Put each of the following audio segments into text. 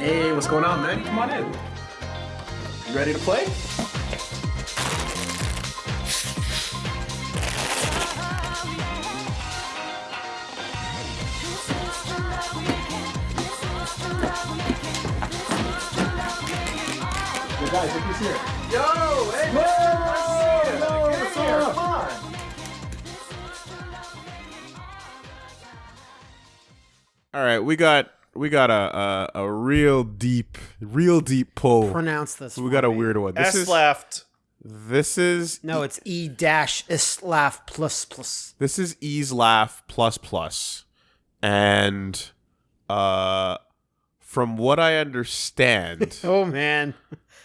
Hey, what's going on, man? Come on in. You ready to play? Yo, guys, look who's here. Yo, hey, man. Yo, Get what's here. up? Come on. All right, we got we got a a, a real deep, real deep pull. Pronounce this. We got a weird one. This S is left. this is No, it's E dash islaf plus plus. this is Ease Laugh plus plus, and uh, from what I understand, Oh man.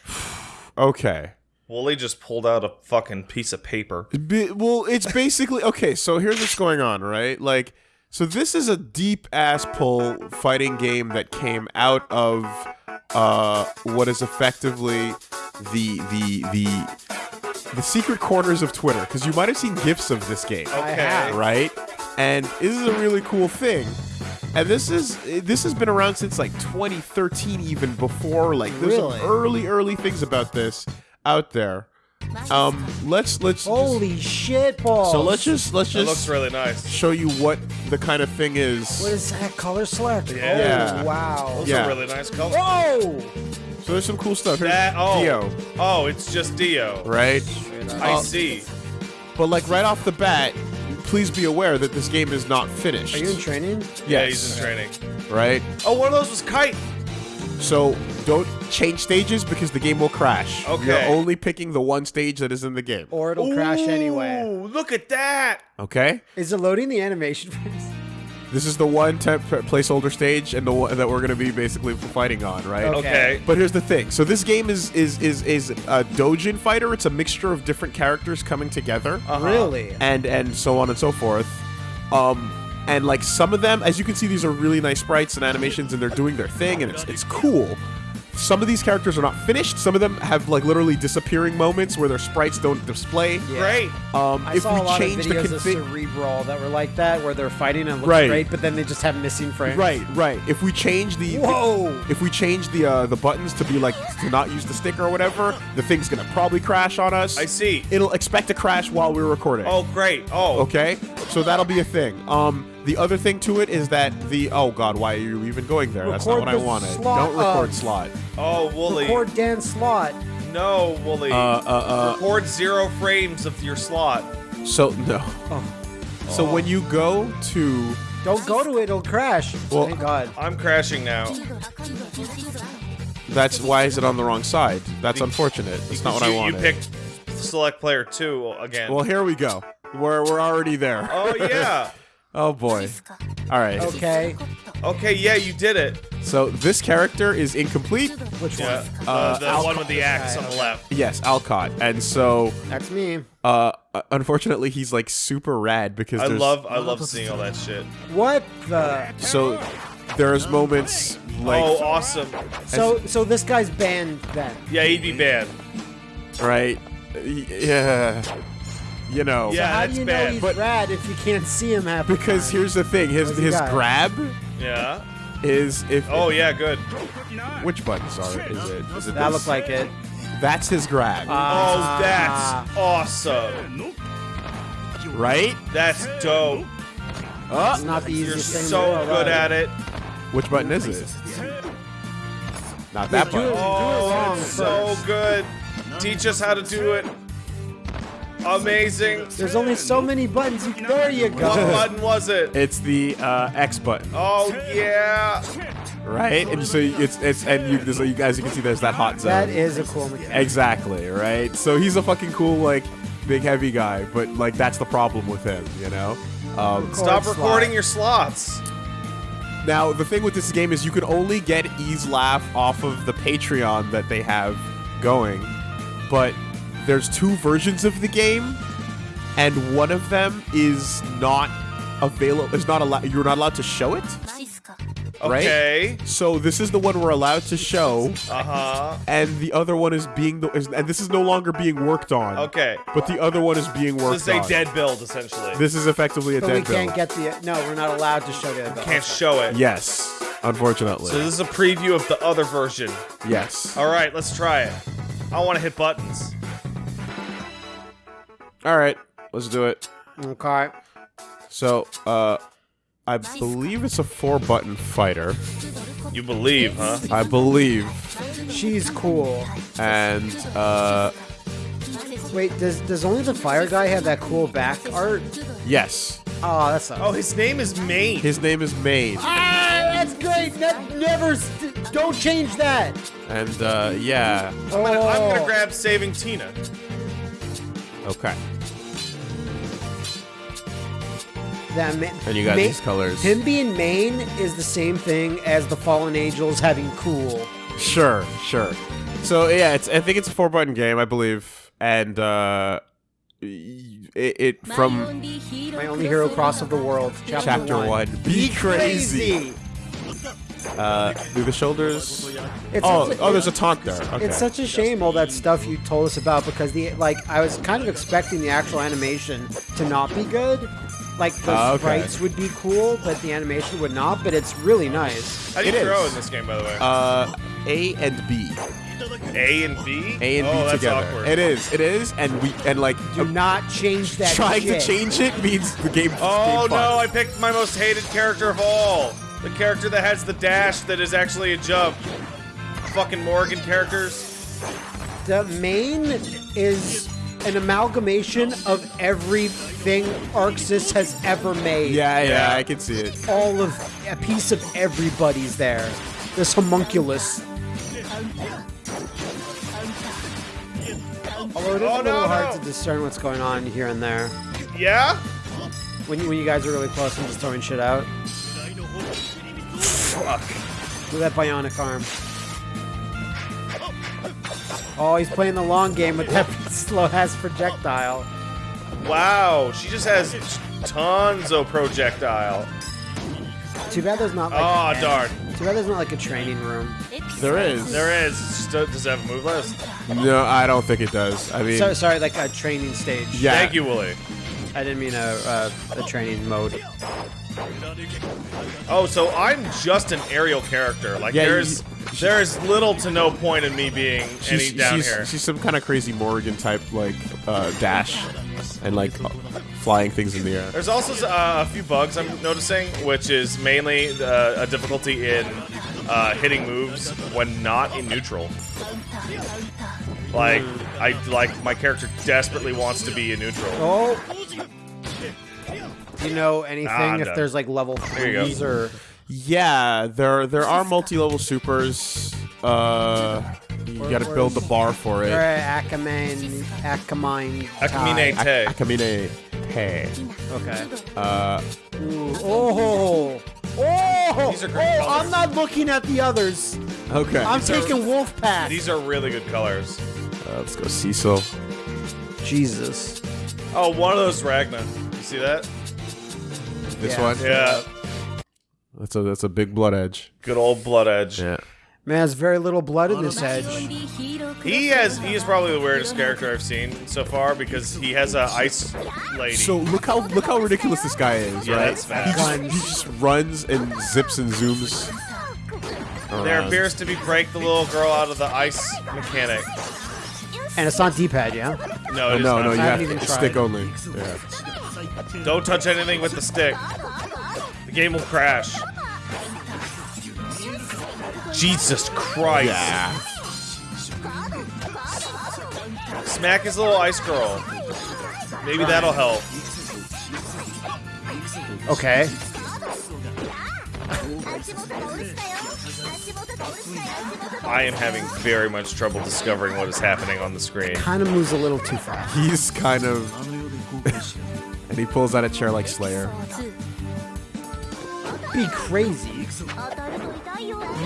okay. Wooly just pulled out a fucking piece of paper. Bi- well, it's basically okay. So here's what's going on, right? Like, so this is a deep ass pull fighting game that came out of uh, what is effectively the the the the secret corners of Twitter, because you might have seen gifs of this game, Okay. right? And this is a really cool thing. And this is this has been around since like 2013, even before. Like, there's Really? some early early things about this out there. Um, let's let's just- Holy shit balls. so let's just let's That looks just really nice. show you what the kind of thing is. What is that color select? Yeah. Oh wow. Those Yeah. are really nice colors. Whoa. So there's some cool stuff. Here's That oh Dio, oh, it's just Dio. right? I Uh, see. But like right off the bat, please be aware that this game is not finished. Are you in training? Yeah, he's in training. right? Oh, one of those was kite. So don't change stages because the game will crash. Okay. You're only picking the one stage that is in the game. Or it'll crash anyway. Ooh, look at that. Okay? Is it loading the animation for this? This is the one temp placeholder stage and the one that we're going to be basically fighting on, right? Okay. Okay. But here's the thing. So this game is is is is a Dojin fighter. It's a mixture of different characters coming together. Uh-huh. Really? and and so on and so forth. Um, and like some of them, as you can see, these are really nice sprites and animations, and they're doing their thing, and it's it's cool. Some of these characters are not finished. Some of them have like literally disappearing moments where their sprites don't display. Great. Um, I if saw we a lot of change the videos of Cerebral that were like that, where they're fighting and it looks Right. great, but then they just have missing frames. right, right. If we change the Whoa. if we change the uh, the buttons to be like to not use the stick or whatever, the thing's gonna probably crash on us. I see. It'll expect to crash while we're recording. Oh, great. Oh, Okay, so that'll be a thing. Um, the other thing to it is that the oh god, why are you even going there? That's not Record what I the wanted. slot Don't record of- slot. oh, Wooly. Record Dan Slot. No, Wooly. Uh, uh, uh. Record zero frames of your slot. uh. So no. Oh. So when you go to Don't go to it, it'll crash. Well- Thank God. I'm crashing now. that's why is it on the wrong side? That's unfortunate. That's not what you, I wanted. You picked select player two again. Well, here we go. We're we're already there. oh yeah. Oh boy. All right. Okay. Okay, yeah, you did it. So this character is incomplete. Which Yeah. one? The, Uh, the Alcott. one with the axe on the left. Yes, Alcott. And so, That's me. uh, unfortunately, he's like super rad because I love I love seeing all that shit. What the? So there's moments like oh, awesome. So so this guy's banned then. Yeah, he'd be banned. right, yeah, you know, Yeah, How that's do you know he's But- rad if you can't see him half the Because time? here's the thing: his What's his grab Yeah. is if Oh yeah, good. which buttons are it? Is it? Is it that this? looked like it. that's his grab, Oh, Ah. that's awesome. right? That's dope. It's not the You're easiest thing. in the so world, good right? at it. Which button is it? Not that do it- button. Oh, it's so good. Teach us how to do it. Amazing. There's only so many buttons. You can, there you go. What go. button was it? It's the uh, X button, Oh yeah. right? And so it's it's and you so you guys you can see there's that hot zone. That is a cool mechanic. Exactly, right? So he's a fucking cool, like, big heavy guy, but like that's the problem with him, you know? Um, Stop slot. recording your slots. now the thing with this game is you can only get Ease Laugh off of the Patreon that they have going, but there's two versions of the game, and one of them is not available. Is not allowed. You're not allowed to show it. Right? Okay. So this is the one we're allowed to show, Uh huh. and the other one is being the, is, and this is no longer being worked on. Okay. But the other one is being worked on. This is a on. dead build essentially. This is effectively a But we dead build. can't get the. No, we're not allowed to show the. Can't show it. yes. unfortunately. So this is a preview of the other version. yes. All right, let's try it. I want to hit buttons. All right, let's do it. Okay. So, uh, I believe it's a four-button fighter. You believe, huh? I believe, She's cool. and uh, Wait, does does only the fire guy have that cool back art? yes, Oh, that's Oh, his name is Maine. his name is Maine, Ah, that's great. Ne- never, st- don't change that. and uh, yeah, I'm gonna, I'm Oh. gonna grab Saving Tina. okay. That ma- And you got Ma- these colors. Him being main is the same thing as the Fallen Angels having cool. Sure, sure. So yeah, it's I think it's a four button game, I believe, and uh, it, it from My only hero cross of the world. Chapter, chapter one. one. Be crazy. Uh, through the shoulders. It's Oh, a- oh, there's a taunt there. Okay. It's such a shame all that stuff you told us about because the like I was kind of expecting the actual animation to not be good. Like the Ah, okay. sprites would be cool, but the animation would not. But it's really nice. How do you It throw is. in this game, by the way? uh, A and B. A and B. A and oh, B that's together. awkward. It is. It is, and we and like Do not change that. trying shit. to change it means the game. Oh game no! I picked my most hated character of all. The character that has the dash that is actually a jump. Fucking Morrigan characters. The main is an amalgamation of everything Arc Sys has ever made. Yeah, yeah. I can see it. All of a piece of everybody's there. This homunculus. Although it is Oh, a little no, hard no. to discern what's going on here and there. Yeah. When you, when you guys are really close and just throwing shit out. Fuck. Look at that bionic arm. Oh, he's playing the long game with that slow ass projectile. Wow. She just has tons of projectile. Too bad there's not like. Aw, an- darn. Too bad there's not like a training room. There is. There is. Does it have a move list? No, I don't think it does. I mean, So, sorry, like a training stage. yeah. Thank you, Wooly. I didn't mean a, a, a training mode. Oh, so I'm just an aerial character. Like Yeah, there's you- there's little to no point in me being any She's, down she's, here. she's some kind of crazy Morrigan type, like uh, dash, and like uh, flying things in the air. There's also uh, a few bugs I'm noticing, which is mainly uh, a difficulty in uh, hitting moves when not in neutral. Like I like my character desperately wants to be in neutral. Oh! Do you know anything Ah, if done. there's like level There threes or Yeah, there there are multi-level supers. Uh, you got to build the bar for it. or Akamine Akamine Akamine Te. Akamine Hey. Okay. Uh, Ooh, oh! Oh! These are great oh, colors. I'm not looking at the others. okay. I'm These are- taking Wolf Pack. These are really good colors. Uh, let's go Cecil. Jesus. Oh, one of those Ragna. You see that? This Yeah. one. Yeah. That's a that's a big blood edge. Good old Blood Edge. Yeah. Man, there's very little blood in this edge. He has he is probably the weirdest character I've seen so far because he has a ice lady. So look how look how ridiculous this guy is, Yeah, right? that's fast. He just, Guns. he just runs and zips and zooms. there around. appears to be break the little girl out of the ice mechanic. And it's not D-pad, yeah? No, it is no, not. no, you I have haven't even to tried. stick only. Yeah. Don't touch anything with the stick. The game will crash. Jesus Christ. Yeah. Smack his little ice girl. Maybe that'll help. Okay. I am having very much trouble discovering what is happening on the screen. Kind of moves a little too fast. He's kind of. and he pulls out a chair like Slayer. Be crazy.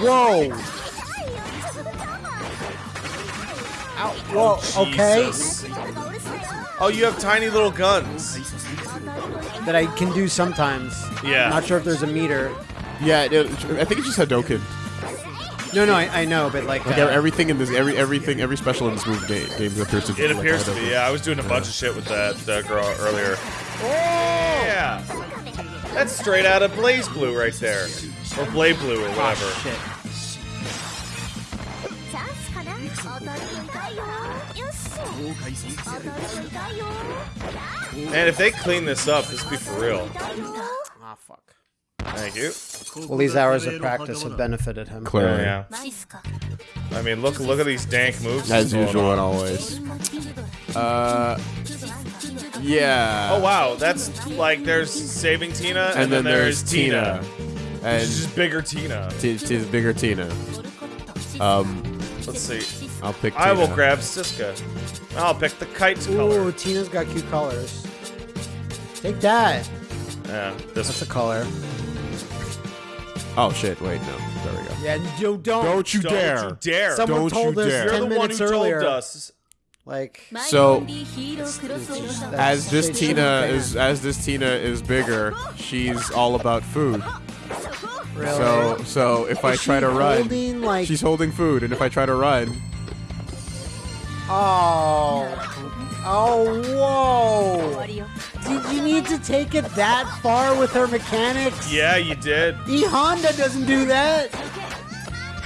Whoa. Ow. Whoa. Oh, okay. Jesus. Oh, you have tiny little guns. That I can do sometimes. Yeah. Not sure if there's a meter. Yeah, it, I think it's just Hadoken. No, no, I, I know, but like, Like uh, everything in this, every everything, every special in this movie, game appears to. be. It like, appears to be. Yeah, I was doing a bunch of shit with that, girl earlier. Yeah, that's straight out of BlazBlue right there, or Blade Blue or whatever. Oh, shit. And if they clean this up, this would be for real. Ah, fuck. Thank you. Well, these hours of practice have benefited him. Clearly. Yeah. I mean, look look at these dank moves. As usual and always. Uh, yeah. Oh, wow. That's like there's Saving Tina, and, and then, then, there's, Tina. Tina. And She's just bigger Tina. She's bigger Tina. Um, Let's see. I'll pick Tina. I will grab Siska. I'll pick the kite color. Ooh, Tina's got cute colors. Take that. Yeah. This That's a color. Oh shit! Wait, no. There we go. Yeah, you don't. Don't you dare! Don't you dare! Someone Don't told you us dare. You're 10 the one minutes who earlier. told us. Like, So as this Tina is as this Tina is bigger, she's all about food. really? So so if I try to run, holding, like, she's holding food, and if I try to run, oh, oh, whoa! Did you need to take it that far with her mechanics? Yeah, you did. The Honda doesn't do that.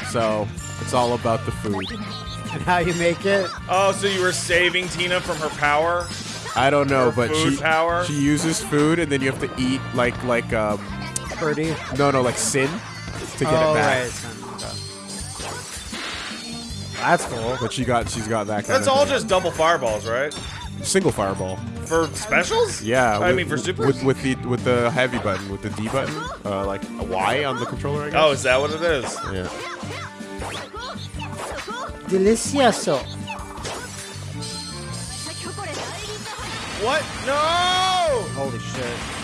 So it's all about the food and how you make it. Oh, so you were saving Tina from her power? I don't know, her but she power? she uses food, and then you have to eat like like um. Purdy. No, no, like sin to get oh, it back. Right. That's cool. But she got she's got that. That's all thing. just double fireballs, right? single fireball. For specials? Yeah. I with, mean, for super With, with, the with the heavy button, with the D button, uh, like a Y on the controller. I guess. Oh, is that what it is? Yeah. Delicioso. What? No! Holy shit.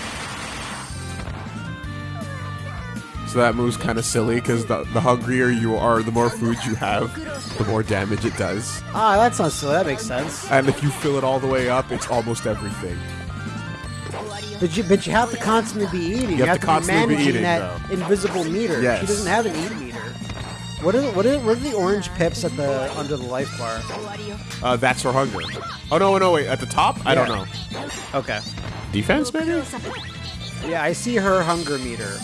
So that move's kind of silly because the, the hungrier you are, the more food you have, the more damage it does. Ah, that's not silly. That makes sense. And if you fill it all the way up, it's almost everything. But you, but you have to constantly be eating. You, you have, to, constantly be, managing be eating, that though. invisible meter. Yes. She doesn't have an eat meter. What are, the, what, are, what are the orange pips at the under the life bar? Uh, that's her hunger. Oh no no wait at the top yeah. I don't know. Okay. Defense maybe. Yeah, I see her hunger meter.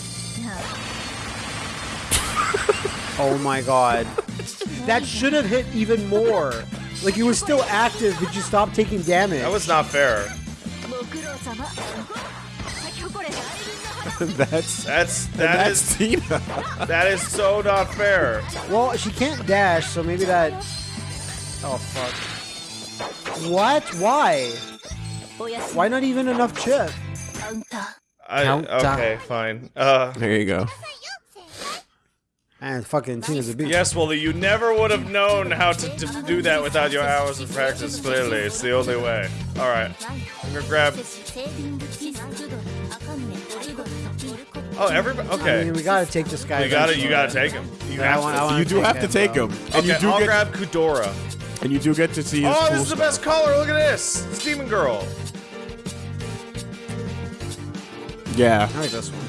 oh my god. That should have hit even more. Like you were still active, but you stopped taking damage. That was not fair. that's that's that that's is, Tina. that is so not fair. Well, she can't dash, so maybe that. Oh fuck! What? Why? Why not even enough chip? I, okay, fine. Uh, there you go. And fucking Tina's a beast. Yes, well, you never would have known how to, to do that without your hours of practice, clearly. It's the only way. Alright. I'm gonna grab. Oh, everybody. Okay. I mean, we gotta take this guy. You gotta, you gotta take him. You, have want, to. you do have to take him. And okay, you do I'll get, grab Kudora. And you do get to see. oh, cool this is the best color. Look at this. It's Demon Girl. Yeah. I like this one.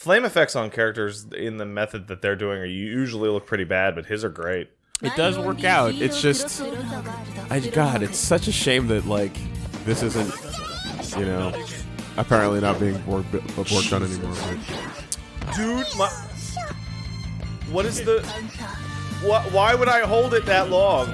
Flame effects on characters in the method that they're doing are usually look pretty bad, but his are great. It does work out. It's just, I God, it's such a shame that like this isn't, you know, apparently not being work, worked on anymore. But Dude, my. What is the. What, why would I hold it that long?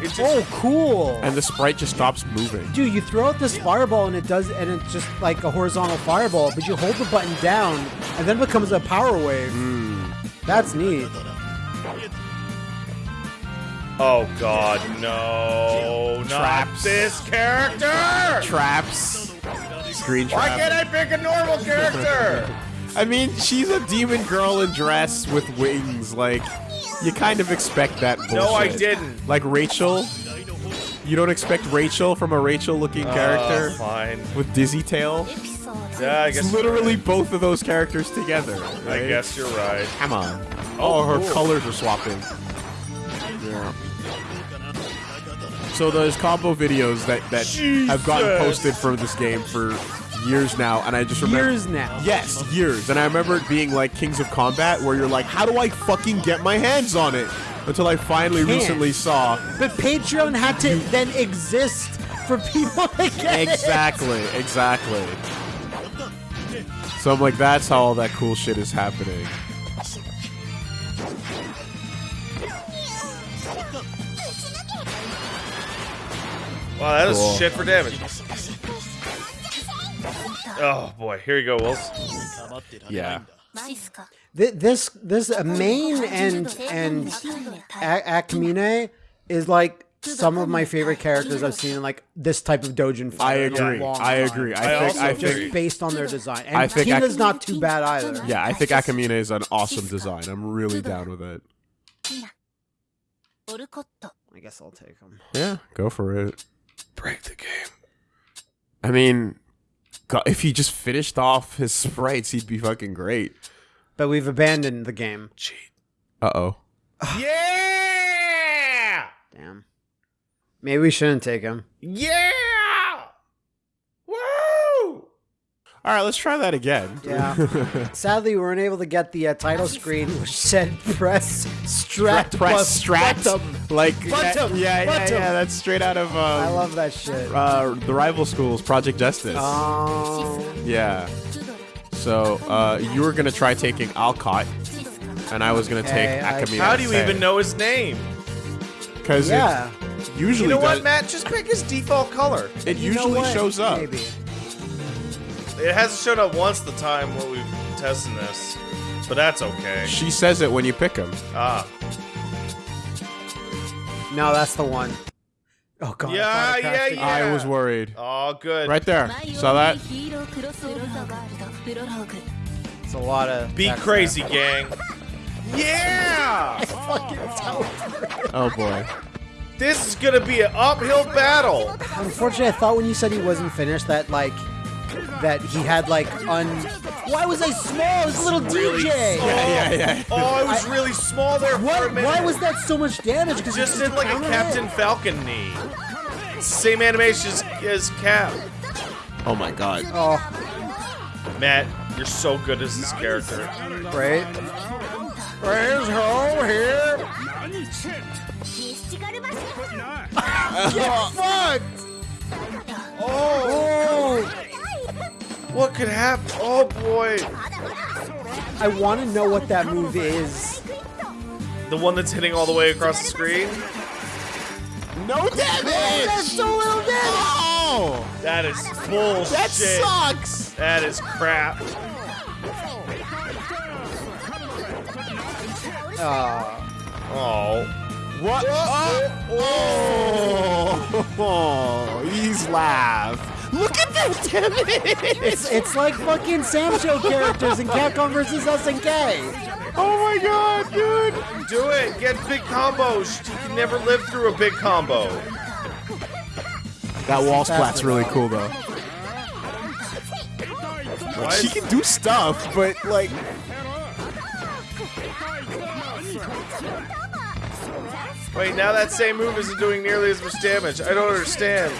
It just. Oh, cool. and the sprite just stops moving. Dude, you throw out this fireball and it does, and it's just like a horizontal fireball, but you hold the button down, and then it becomes a power wave. Hmm. That's neat. Oh god, no. Not Traps. this character! Traps. Screen Why can't I pick a normal character? I mean, she's a demon girl in dress with wings. Like, you kind of expect that bullshit. No, I didn't. Like Rachel. You don't expect Rachel from a Rachel-looking uh, oh, character fine. with Dizzy Tail. Yeah, I guess. It's literally right. both of those characters together. Right? I guess you're right. Come on. Oh, oh her cool. colors are swapping. Yeah. So those combo videos that that have gotten posted for this game for years now, and I just remember Years now. Yes, years. And I remember it being like Kings of Combat, where you're like, how do I fucking get my hands on it? Until I finally Can't. recently saw. But Patreon had to then exist for people to get it. Exactly, exactly. So I'm like, that's how all that cool shit is happening. Wow, that is Cool. shit for damage. Oh boy, here you go, Wills. Yeah. Thi- This this uh, main and and A- Akamine is like some of my favorite characters I've seen in like this type of Dojin I fighter. in a agree. long I time. agree. I, I think. also I agree. think. Based on their design, and I think Tina's Ak- not too bad either. Yeah, I think Akamine is an awesome design. I'm really down with it. I guess I'll take him. Yeah, go for it. Break the game. I mean, God, if he just finished off his sprites, he'd be fucking great. But we've abandoned the game. Cheat. Uh oh. Yeah! Damn. Maybe we shouldn't take him. Yeah! Woo! All right, let's try that again. Yeah. Sadly, we weren't able to get the uh, title screen, which said "press strat Press plus strat. bottom." Like, Bottom, yeah, yeah, bottom. yeah. That's straight out of um, I love that shit. uh, the rival schools, Project Justice. Um, yeah. So uh, you were gonna try taking Alcott, and I was gonna Okay, take I- Akamine. How do you even know his name? Because yeah. usually You know what, Matt? Just pick his default color. It You usually shows up. Maybe. It hasn't showed up once the time when we've been testing this, but that's okay. She says it when you pick him. Ah, No, that's the one. Oh god. I Yeah, thought it crashed yeah, yeah. I was worried. oh, good. Right there. Saw that? It's a lot of. Be crazy, there. gang. Yeah! Oh boy. This is gonna be an uphill battle. Unfortunately, I thought when you said he wasn't finished that like that he had like un. Why was I small? It's a little Really DJ. small. Yeah, yeah. Oh, I was really small there for What? a minute. Why was that so much damage? Because Just did like a Captain Falcon knee. Same animation as, as Cap. Oh my god. Oh, Matt, you're so good as this character. Right? Praise home oh, here. Get fucked. Oh, what could happen? Oh boy, I want to know what that move is. the one that's hitting all the way across the screen. No damage! That's so little damage. Oh! That is bullshit. That sucks! That is crap. Oh. Oh. What? Oh! oh! He's laugh. Look at that damage! It's it's like fucking SamSho characters in Capcom versus SNK. Oh my god, dude! Do it. Get big combos. You can never live through a big combo. That wall splat's really cool though. Why She can do stuff, but like Wait, now that same move isn't doing nearly as much damage. I don't understand.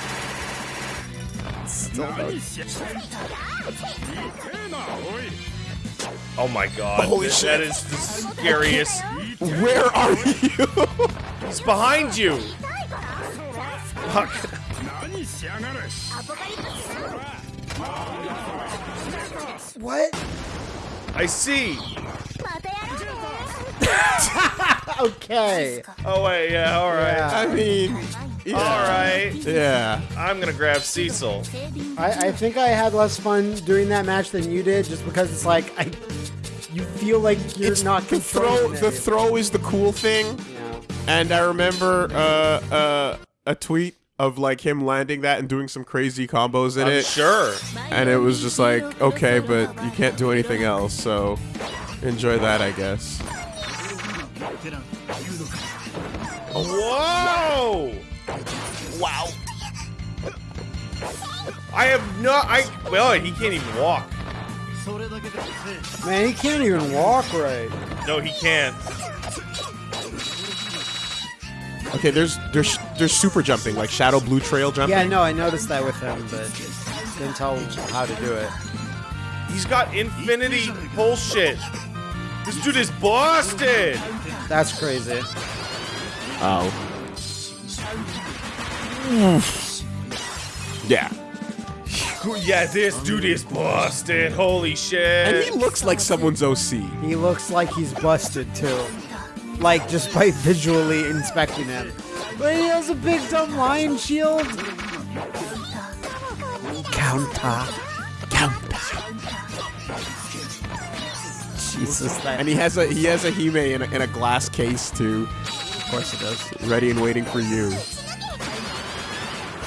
Oh my god. Holy Th- shit. That is the scariest. where are you? He's behind you. Fuck. What? I see. Okay. Oh wait, yeah, all right. Yeah. I mean, All right. yeah. I'm gonna grab Cecil. I, I think I had less fun doing that match than you did, just because it's like I, you feel like you're It's not the throw. controlling The throw is the cool thing, Yeah. and I remember uh, uh, a tweet of like him landing that and doing some crazy combos in I'm it. sure. and it was just like okay but you can't do anything else so enjoy that i guess Whoa! Wow. I have no. I well, he can't even walk. Man, he can't even walk right. No, he can't. okay there's there's there's super jumping like shadow blue trail jumping Yeah, no, I noticed that with him, but didn't tell how to do it. He's got infinity bullshit. This dude is busted. That's crazy. oh yeah Yeah, this dude is busted. Holy shit. And he looks like someone's OC. He looks like he's busted too. Like just by visually inspecting him. But he has a big dumb lion shield. Counter. Counter. Jesus. And he has a he has a Hime in a, in a glass case too, of course it does. ready and waiting for you.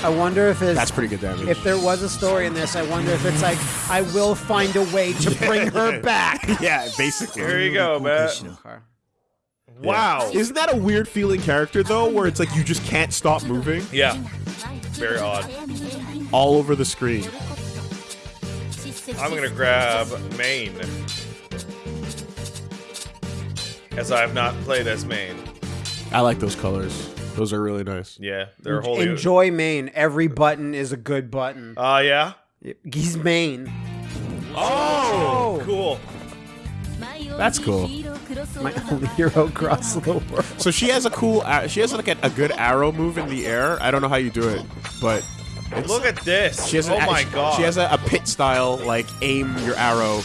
I wonder if it's. That's pretty good damage. If there was a story in this, I wonder if it's like, I will find a way to bring her back. yeah, basically. Here you go, man. Wow. Isn't that a weird feeling character though, where it's like you just can't stop moving Yeah. Very odd. all over the screen? I'm gonna grab main. As I have not played as main. I like those colors. Those are really nice. Yeah, they're holy. Enjoy main. Every button is a good button. Uh, yeah. He's main. Oh, cool. That's cool. My only hero across the world. So she has a cool. She has like a, a good arrow move in the air. I don't know how you do it, but it's, Look at this. she has oh an, my she, god. She has a, a pit style like aim your arrow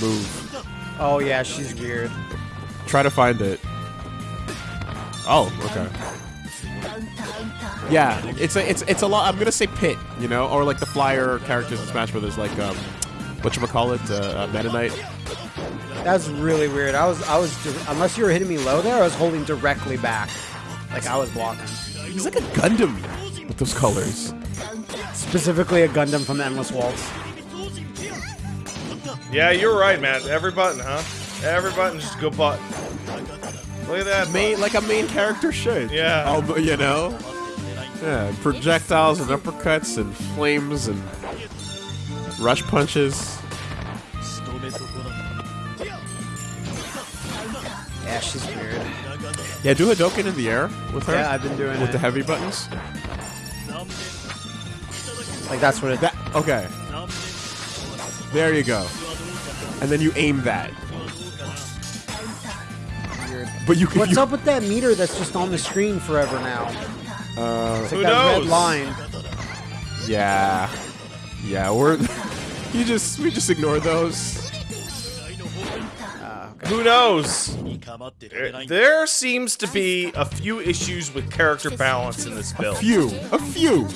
move. Oh yeah, she's weird. Try to find it. Oh, okay. Yeah, it's a it's it's a lot. I'm gonna say pit, you know, or like the flyer characters in Smash Brothers, like um, what you call it, uh, uh, Meta Knight. That's really weird. I was, I was, unless you were hitting me low there, I was holding directly back, like I was blocking. He's like a Gundam with those colors. Specifically, a Gundam from Endless Waltz. yeah, you're right, man. Every button, huh? Every button just go button. Look at that. Main like a main character should. Yeah. Although, you know. Yeah, projectiles and uppercuts and flames and rush punches. Yeah, she's weird. Yeah, do Hadoken in the air with her. Yeah, I've been doing with it. the heavy buttons. Like that's what it. That okay. There you go. And then you aim that. Weird. But you can. What's you, up with that meter that's just on the screen forever now? Uh, It's Who like that red knows? line. yeah. Yeah, we're. you just we just ignore those. Who knows? There- There seems to be a few issues with character balance in this build. A few, a few.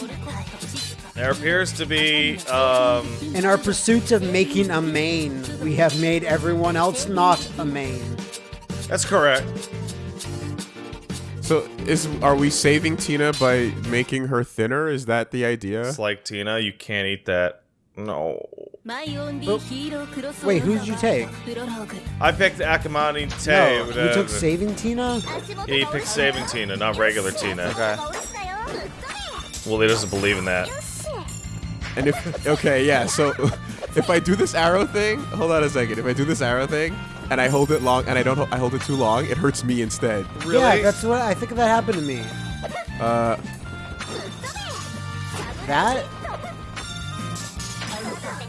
There appears to be, um, In our pursuit of making a main, we have made everyone else not a main. That's correct. So is are we saving Tina by making her thinner? Is that the idea? It's like, Tina, you can't eat that. No. Wait, who did you take? I picked Akamani Tay. No, but, you took Saving Tina? Yeah, he picked Saving Tina, not regular Tina. Okay. Well, he doesn't believe in that. And if okay, yeah. So if I do this arrow thing, hold on a second. If I do this arrow thing and I hold it long and I don't, I hold it too long, it hurts me instead. Really? Yeah, that's what I think that happened to me. Uh, That?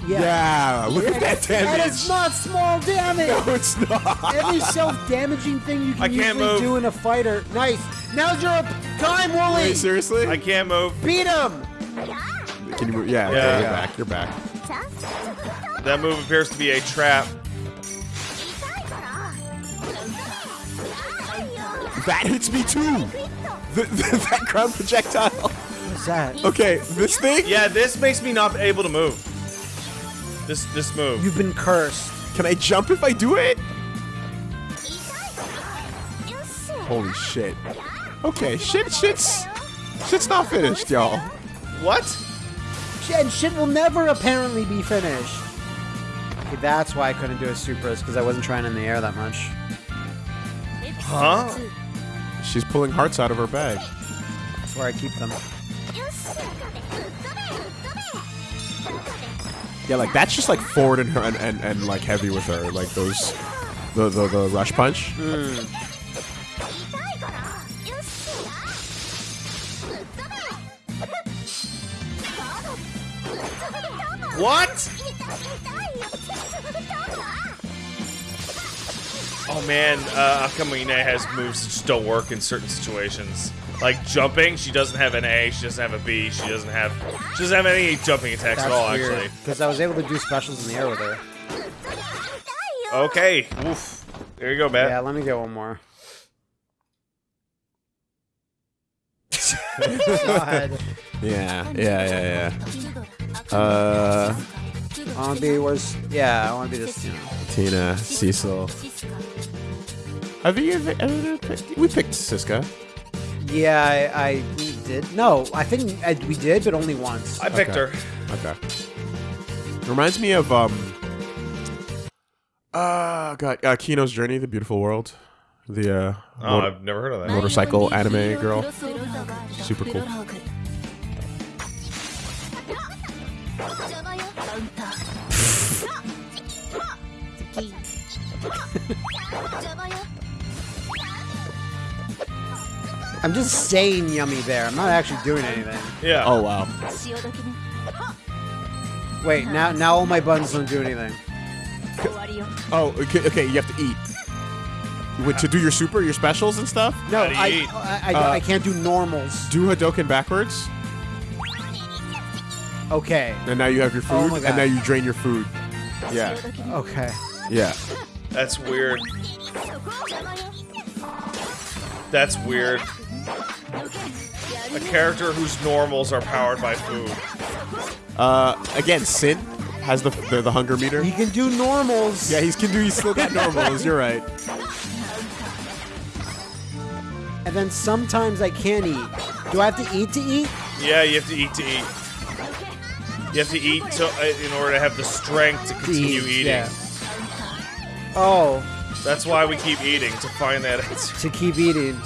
Yeah. yeah. Look at that damage. That is not small damage. No, it's not. Every self-damaging thing you can usually move. do in a fighter. Nice. Now's your time, Wooly. Wait, seriously? I can't move. Beat him. Can you move? Yeah, Yeah. yeah, you're back. You're back. That move appears to be a trap. That hits me too. The, the, that ground projectile. What's that? Okay, this thing. Yeah, this makes me not able to move. This this move. You've been cursed. Can I jump if I do it? Holy shit. Okay, shit, shit's, shit's not finished, y'all. What? And shit will never apparently be finished. Okay, that's why I couldn't do a supers because I wasn't trying in the air that much. Huh? She's pulling hearts out of her bag. That's where I keep them. Yeah, like that's just like forward and her and, and, and like heavy with her, like those, the the, the rush punch. Hmm. What? Oh man, uh, Akamine has moves that just don't work in certain situations. Like jumping, she doesn't have an A, she doesn't have a B, she doesn't have she doesn't have any jumping attacks That's at all weird. actually. Because I was able to do specials in the air with her. Okay. Oof. There you go, Matt. Yeah, let me get one more. God. Yeah, yeah, yeah, yeah. Uh, I want to be where's yeah, I want to be this. You know. Tina, Cecil. Have you ever, ever picked? We picked Siska. Yeah, I, I did. No, I think I, we did, but only once. I picked Okay. her. Okay. Reminds me of um. Uh, God, uh, Kino's Journey, The Beautiful World, the uh, Oh, motor- I've never heard of that. motorcycle anime girl. Super cool. I'm just saying yummy there. I'm not actually doing anything. Yeah. Oh, wow. Wait, now now all my buns don't do anything. Oh, okay, okay you have to eat. Wait, to do your super, your specials and stuff? No, I, I, I, uh, I, can't do normals. Do Hadoken backwards? Okay. And now you have your oh food, oh and now you drain your food. Yeah. Okay. Yeah. That's weird. That's weird. A character whose normals are powered by food. Uh, again, Sin has the, the, the hunger meter. He can do normals. Yeah, he can do. He's still got normals. You're right. And then sometimes I can't eat. Do I have to eat to eat? Yeah, you have to eat to eat. You have to eat to, uh, in order to have the strength to continue eat, eating. Yeah. Oh. That's why we keep eating, to find that answer. To keep eating.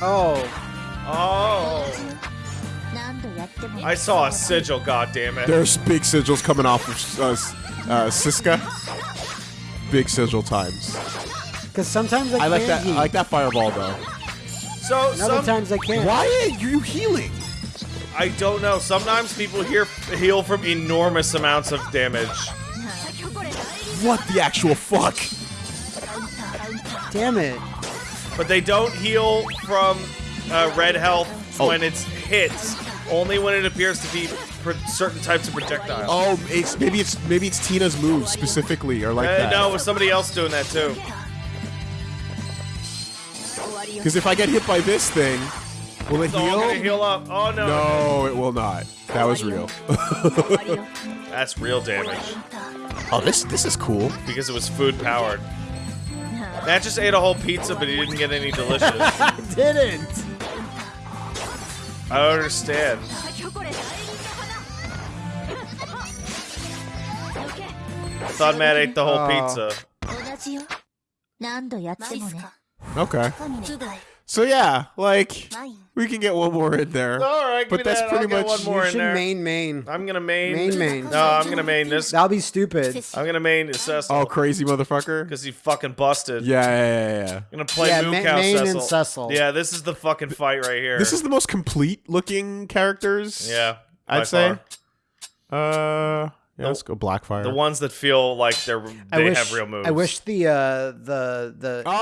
Oh. Oh. I saw a sigil, goddammit. There's big sigils coming off of uh, uh, Siska. Big sigil times. Because sometimes I, I like that. Eat. I like that fireball though. So sometimes I can't. Why are you healing? I don't know. Sometimes people here heal from enormous amounts of damage. What the actual fuck? Damn it. But they don't heal from uh, red health oh. when it's hits. Only when it appears to be certain types of projectiles. Oh, it's maybe it's maybe it's Tina's moves specifically or like uh, that. No, it was somebody else doing that too. Because if I get hit by this thing, will it heal? heal up. Oh no! No, it will not. That was real. That's real damage. Oh, this this is cool. Because it was food powered. Matt just ate a whole pizza, but he didn't get any delicious. I didn't. I don't understand. I thought Matt ate the whole oh. pizza. Okay. So yeah, like we can get one more in there. All right, but that's that. pretty I'll much one more you in should there. main main. I'm gonna main main main. No, I'm gonna main this. That'll be stupid. I'm gonna main Cecil. Oh, crazy motherfucker! Because he fucking busted. Yeah, yeah, yeah. yeah. I'm gonna play yeah, Moo main Cecil. and Cecil. Yeah, this is the fucking fight right here. This is the most complete looking characters. Yeah, I'd far. say. Uh, yeah, let's go Blackfire. the ones that feel like they're I they wish, have real moves. I wish the uh the the Oh!